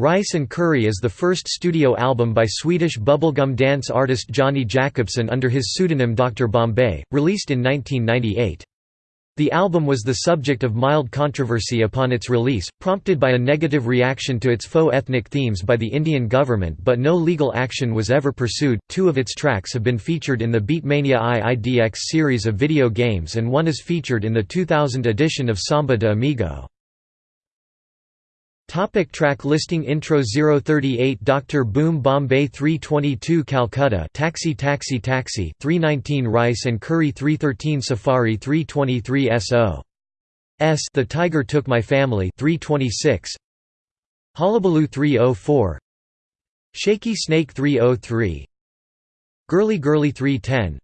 Rice and Curry is the first studio album by Swedish bubblegum dance artist Jonny Jakobsen under his pseudonym Dr. Bombay, released in 1998. The album was the subject of mild controversy upon its release, prompted by a negative reaction to its faux ethnic themes by the Indian government but no legal action was ever pursued. Two of its tracks have been featured in the Beatmania IIDX series of video games and one is featured in the 2000 edition of Samba de Amigo. Topic track listing Intro 038 Dr. Boom Bombay 322 Calcutta Taxi Taxi Taxi 319 Rice and Curry 313 Safari 323 SO S The Tiger Took My Family 326 Hullabaloo 304 Shaky Snake 303 Girly Girly 310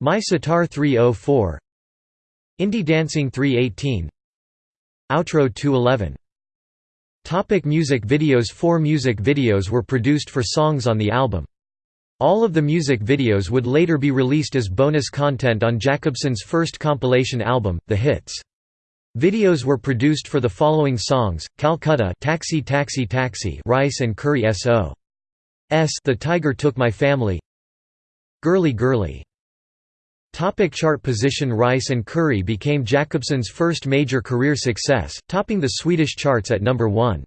My Sitar 304 Indie Dancing 318 Outro 211 Topic music videos Four music videos were produced for songs on the album. All of the music videos would later be released as bonus content on Jakobsen's first compilation album, The Hits. Videos were produced for the following songs: Calcutta, Taxi Taxi Taxi, Rice and Curry S.O. S. The Tiger Took My Family, Girly Girly. Topic chart position Rice and Curry became Jakobsen's first major career success, topping the Swedish charts at number 1.